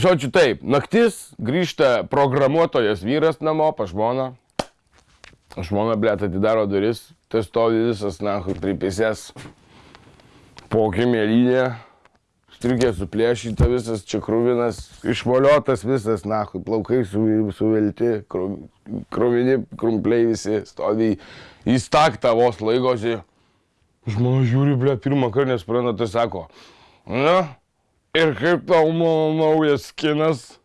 žodžiu taip, naktis, grįžta programuotojas vyras namo, pa žmoną. Žmona, blėt, atidaro duris, tai stovi visas, na, pripėsės po kimėlynė, striukė suplėšyta, visas čia krūvinas, išvoliotas visas, na, plaukai su, suvelti, kruvini, krumpliai visi, stovi į staktą vos laigosi. Žmona žiūri, ble, pirmą kartą nespranta, tai sako, na, ir kaip tau mano naujas kinas?